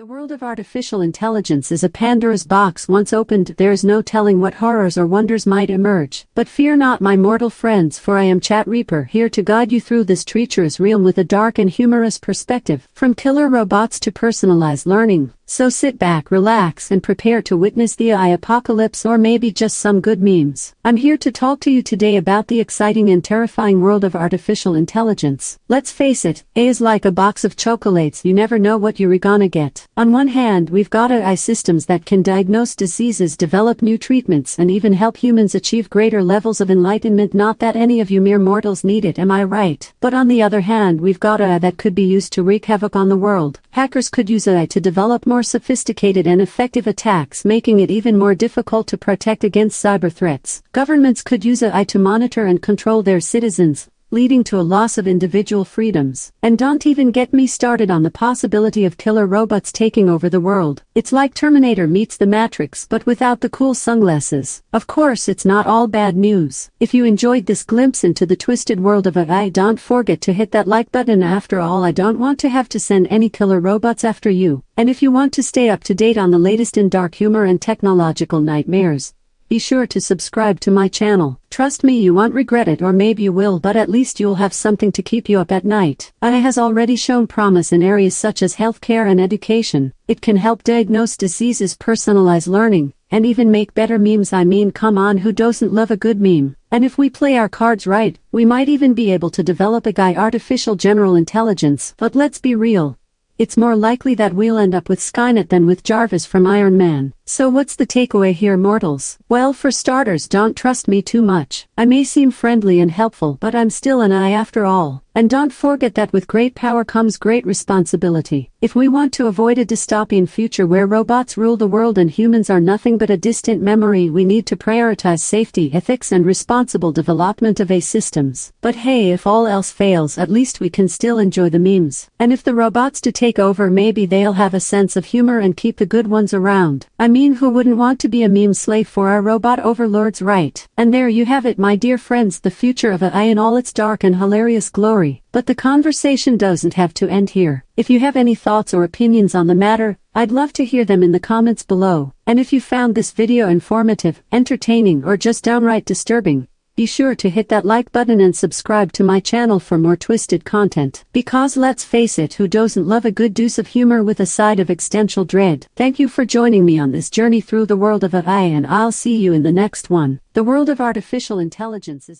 The world of artificial intelligence is a Pandora's box once opened there is no telling what horrors or wonders might emerge. But fear not my mortal friends for I am Chat Reaper here to guide you through this treacherous realm with a dark and humorous perspective. From killer robots to personalized learning, so sit back, relax, and prepare to witness the AI apocalypse or maybe just some good memes. I'm here to talk to you today about the exciting and terrifying world of artificial intelligence. Let's face it, AI is like a box of chocolates, you never know what you're gonna get. On one hand, we've got AI systems that can diagnose diseases, develop new treatments, and even help humans achieve greater levels of enlightenment. Not that any of you mere mortals need it, am I right? But on the other hand, we've got AI that could be used to wreak havoc on the world. Hackers could use AI to develop more sophisticated and effective attacks making it even more difficult to protect against cyber threats. Governments could use AI to monitor and control their citizens, leading to a loss of individual freedoms. And don't even get me started on the possibility of killer robots taking over the world. It's like Terminator meets the Matrix but without the cool sunglasses. Of course it's not all bad news. If you enjoyed this glimpse into the twisted world of AI don't forget to hit that like button after all I don't want to have to send any killer robots after you. And if you want to stay up to date on the latest in dark humor and technological nightmares, be sure to subscribe to my channel. Trust me you won't regret it or maybe you will but at least you'll have something to keep you up at night. AI has already shown promise in areas such as healthcare and education. It can help diagnose diseases, personalize learning, and even make better memes I mean come on who doesn't love a good meme. And if we play our cards right, we might even be able to develop AGI artificial general intelligence. But let's be real, it's more likely that we'll end up with Skynet than with Jarvis from Iron Man. So what's the takeaway here mortals? Well for starters don't trust me too much. I may seem friendly and helpful but I'm still an AI after all. And don't forget that with great power comes great responsibility. If we want to avoid a dystopian future where robots rule the world and humans are nothing but a distant memory we need to prioritize safety, ethics and responsible development of AI systems. But hey if all else fails at least we can still enjoy the memes. And if the robots do take over maybe they'll have a sense of humor and keep the good ones around. I mean who wouldn't want to be a meme slave for our robot overlords right? And there you have it my dear friends the future of AI in all its dark and hilarious glory but the conversation doesn't have to end here. If you have any thoughts or opinions on the matter, I'd love to hear them in the comments below. And if you found this video informative, entertaining or just downright disturbing, be sure to hit that like button and subscribe to my channel for more twisted content. Because let's face it who doesn't love a good dose of humor with a side of existential dread. Thank you for joining me on this journey through the world of AI and I'll see you in the next one. The world of artificial intelligence is